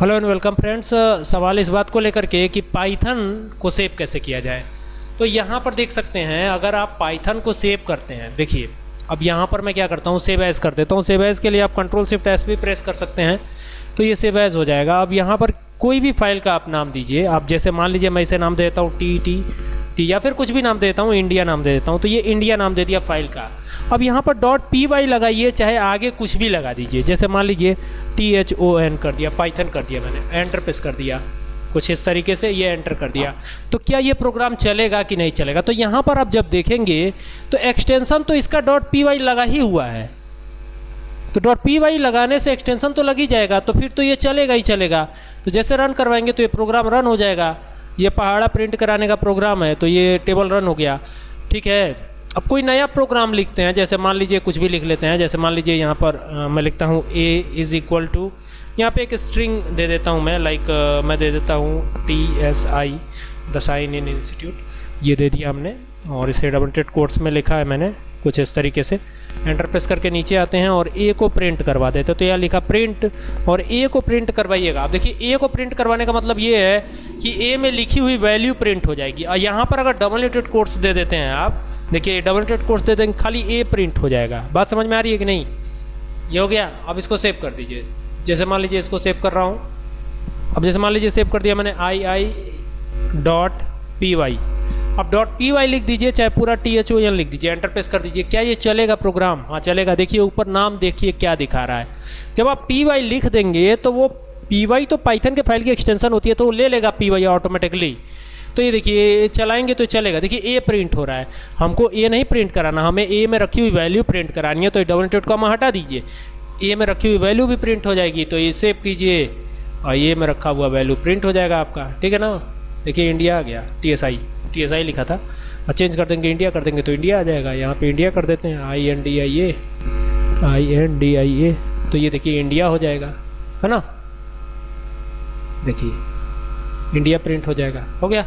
Hello and welcome friends सवाल इस बात को लेकर के कि पाइथन को सेव कैसे किया जाए? तो यहाँ पर देख सकते हैं, अगर आप पाइथन को सेव करते हैं, देखिए, अब यहाँ पर मैं क्या करता हूँ सेव एज कर देता हूँ। सेव एज के लिए आप कंट्रोल शिफ्ट एस भी प्रेस कर सकते हैं तो ये सेव एज हो जाएगा। अब यहाँ पर कोई भी फ़ाइल का आप नाम दीजिए, आप जैसे मान लीजिए मैं इसे नाम देता हूँ टी टी टी या फिर कुछ भी नाम दे देता हूँ इंडिया नाम दे देता हूँ तो ये इंडिया नाम दे दिया फ़ाइल का। अब यहाँ पर डॉट पी वाई लगाइए, चाहे आगे कुछ भी लगा दीजिए। जैसे मान लीजिए टी एच ओ एन कर दिया पाइथन कर दिया मैंने एंटर प्रेस कर दिया। कुछ इस तरीके से ये एंटर कर दिया। तो क्या ये प्रोग्राम चलेगा कि नहीं चलेगा? तो यहाँ पर आप जब देखेंगे तो एक्सटेंशन तो इसका डॉट पी वाई लगा ही हुआ है। तो डॉट पी वाई लगाने से एक्सटेंशन तो लग ही जाएगा तो फिर तो ये चलेगा ही चलेगा। तो जैसे रन करवाएँगे तो ये प्रोग्राम रन हो जाएगा। ये पहाड़ा प्रिंट कराने का प्रोग्राम है तो ये टेबल रन हो गया। ठीक है? अब कोई नया प्रोग्राम लिखते हैं जैसे मान लीजिए कुछ भी लिख लेते हैं जैसे मान लीजिए यहाँ पर आ, मैं लिखता हूँ ए इज़ इक्वल टू यहाँ पे एक स्ट्रिंग दे देता हूँ मैं लाइक मैं दे देता हूँ T S I the sign in institute ये दे दिया हमने और इसे डबल टेड कोर्स में लिखा है मैंने। कुछ इस तरीके से। एंटर प्रेस करके नीचे आते हैं और ए को प्रिंट करवा देते तो यहाँ लिखा प्रिंट और ए को प्रिंट करवाइएगा। आप देखिए ए को प्रिंट करवाने का मतलब ये है कि ए में लिखी हुई वैल्यू प्रिंट हो जाएगी। और यहाँ पर अगर डबल एटेड कोर्स दे देते हैं आप, देखिए डबल एटेड कोर्स दे देंगे, खाली ए प्रिंट हो जाएगा। बात समझ में आ रही है कि नहीं? ये हो गया। अब इसको सेव कर दीजिए। जैसे मान लीजिए इसको सेव कर रहा हूँ। अब जैसे मान लीजिए सेव कर दिया मैंने I I dot P Y अब डॉट पी वाई लिख दीजिए, चाहे पूरा टी एच ओ एन लिख दीजिए एंटर प्रेस कर दीजिए। क्या ये चलेगा प्रोग्राम हाँ चलेगा। देखिए, ऊपर नाम देखिए क्या दिखा रहा है। जब आप पी वाई लिख देंगे तो वो पी वाई तो पाइथन के फ़ाइल की एक्सटेंशन होती है तो वो ले लेगा पी वाई ऑटोमेटिकली तो ये देखिए चलाएँगे तो चलेगा। देखिए ए प्रिंट हो रहा है। हमको ए नहीं प्रिंट कराना, हमें ए में रखी हुई वैल्यू प्रिंट करानी है तो डबल टेट को हम हटा दीजिए। ए में रखी हुई वैल्यू भी प्रिंट हो जाएगी तो ये सेव कीजिए। और ए में रखा हुआ वैल्यू प्रिंट हो जाएगा आपका। ठीक है ना? देखिए इंडिया आ गया T S I T S I लिखा था। और चेंज कर देंगे इंडिया कर देंगे तो इंडिया आ जाएगा। यहाँ पे इंडिया कर देते हैं। I N D I A I N D I A तो ये देखिए इंडिया हो जाएगा। है ना? देखिए इंडिया प्रिंट हो जाएगा। हो गया?